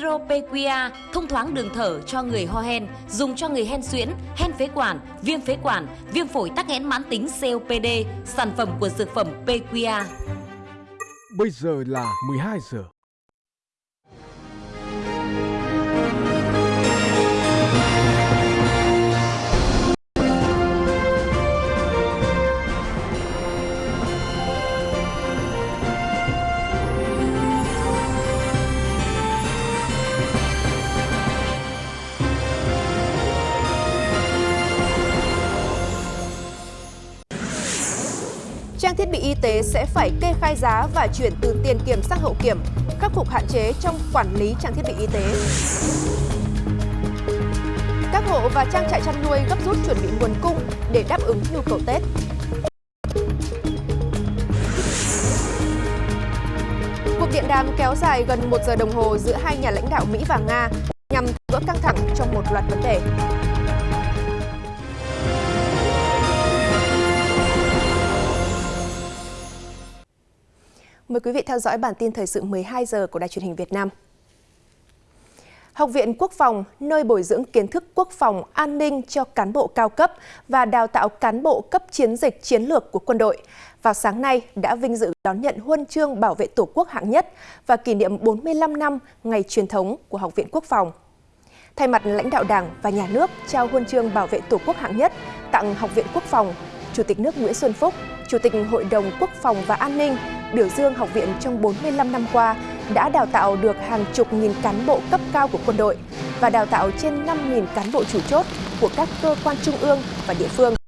Siro thông thoáng đường thở cho người ho hen, dùng cho người hen suyễn, hen phế quản, viêm phế quản, viêm phổi tắc nghẽn mãn tính COPD, sản phẩm của dược phẩm Pequia. Bây giờ là 12 giờ. Trang thiết bị y tế sẽ phải kê khai giá và chuyển từ tiền kiểm sang hậu kiểm, khắc phục hạn chế trong quản lý trang thiết bị y tế. Các hộ và trang trại chăn nuôi gấp rút chuẩn bị nguồn cung để đáp ứng nhu cầu Tết. Cuộc điện đàm kéo dài gần một giờ đồng hồ giữa hai nhà lãnh đạo Mỹ và Nga nhằm gỡ căng thẳng trong một loạt vấn đề. Mời quý vị theo dõi bản tin thời sự 12 giờ của Đài truyền hình Việt Nam. Học viện Quốc phòng, nơi bồi dưỡng kiến thức quốc phòng, an ninh cho cán bộ cao cấp và đào tạo cán bộ cấp chiến dịch chiến lược của quân đội, vào sáng nay đã vinh dự đón nhận huân chương bảo vệ Tổ quốc hạng nhất và kỷ niệm 45 năm ngày truyền thống của Học viện Quốc phòng. Thay mặt lãnh đạo Đảng và Nhà nước trao huân chương bảo vệ Tổ quốc hạng nhất tặng Học viện Quốc phòng, Chủ tịch nước Nguyễn Xuân Phúc, Chủ tịch Hội đồng Quốc phòng và An ninh biểu dương học viện trong 45 năm qua đã đào tạo được hàng chục nghìn cán bộ cấp cao của quân đội và đào tạo trên 5.000 cán bộ chủ chốt của các cơ quan trung ương và địa phương.